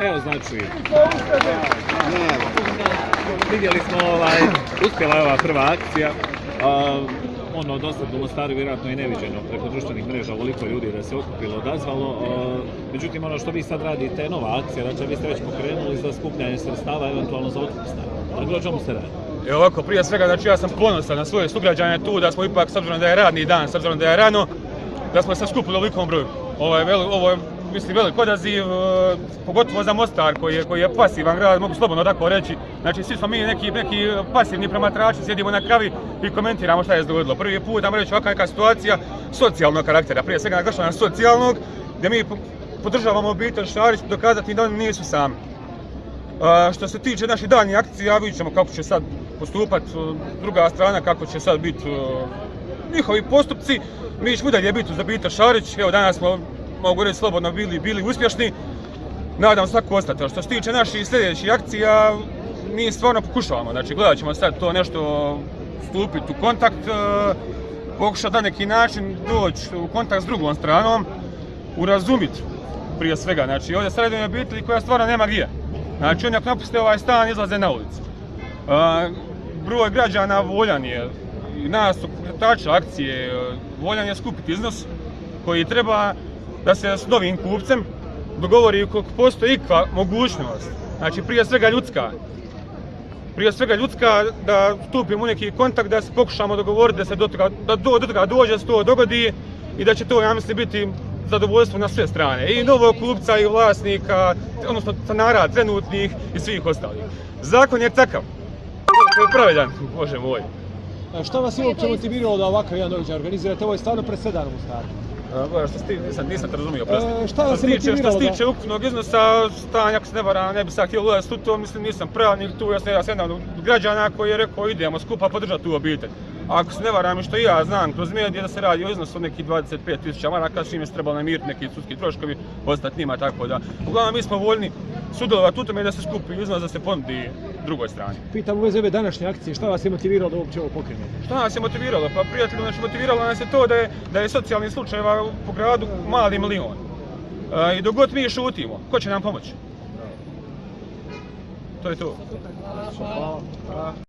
Evo znači, vidjeli smo ovaj, uspjela je ova prva akcija. Ono do sad u Mostaru vjerojatno i neviđeno preko društvenih mreža ovoliko ljudi da se okupilo, odazvalo. A, međutim, ono što vi sad radite nova akcija, znači vi ste već pokrenuli za skupljanje sredstava, eventualno za otkup stana. Dakle, o čemu se radi? Evo ovako, prije svega, znači ja sam ponosan na svoje sugrađane tu, da smo ipak, s obzirom da je radni dan, s obzirom da je rano, da smo se skupili u ovolikom broju. Ovo je, ovo je mislim, velik odaziv, e, pogotovo za Mostar koji je, koji je pasivan grad, mogu slobodno tako reći. Znači, svi smo mi neki, neki pasivni promatrači, sjedimo na kavi i komentiramo šta je dogodilo. Prvi put, nam reći, ovakva neka situacija socijalnog karaktera, prije svega naglašavam socijalnog, gdje mi podržavamo obitelj Šarić, dokazati da oni nisu sami. Što se tiče naših daljnjih akcija, vidjet ćemo kako će sad postupat e, druga strana, kako će sad biti e, njihovi postupci. Mi ćemo dalje biti uz obitelj Šarić, evo danas smo, mogu reći slobodno, bili, bili uspješni. Nadam se tako ostati. A Što se tiče naših sljedećih akcija, mi stvarno pokušavamo, znači gledat ćemo sad to nešto stupiti u kontakt, e, pokušati na neki način doći u kontakt s drugom stranom, urazumiti prije svega. Znači ovdje o obitelji koja stvarno nema gdje. Znači oni ako napuste ovaj stan izlaze na ulicu. A, broj građana voljan je, nas pokretača akcije, e, voljan je skupiti iznos koji treba da se s novim kupcem dogovori koliko postoji ikva mogućnost. Znači prije svega ljudska. Prije svega ljudska da stupimo u neki kontakt, da se pokušamo dogovoriti da se do toga, da do, do toga dođe, da se to dogodi i da će to, ja mislim, biti zadovoljstvo na sve strane. I novog kupca i vlasnika, odnosno stanara trenutnih i svih ostalih. Zakon je takav. Pravedan, bože moj. A Šta vas je uopće motiviralo da ovakav jedan događaj organizirate? Ovo je stvarno presedan u Mostaru. Što ti, nisam, nisam te razumio, prosti. E, šta vas je što se tiče ukupnog iznosa stanja, ako se ne varam, ne bi sad htio ulaziti u to, mislim nisam pravnik tu, ja sam jedan od građana koji je rekao idemo skupa podržati tu obitelj. Ako se ne varam i što i ja znam kroz medije da se radi o iznosu od nekih 25.000 maraka, s čime se trebalo namiriti neki sudski troškovi, ostati njima, tako da. Uglavnom mi smo voljni sudjelovati u tome da se skupi iznos da se ponudi drugoj strani. Pitam u vezi ove današnje akcije, šta vas je motiviralo da uopće ovo pokrenete? Šta nas je motiviralo? Pa prijatelju, znači motiviralo nas je to da je, da je socijalnih slučajeva po gradu mali milion. E, I dok god mi šutimo, ko će nam pomoći? To je to. Hvala.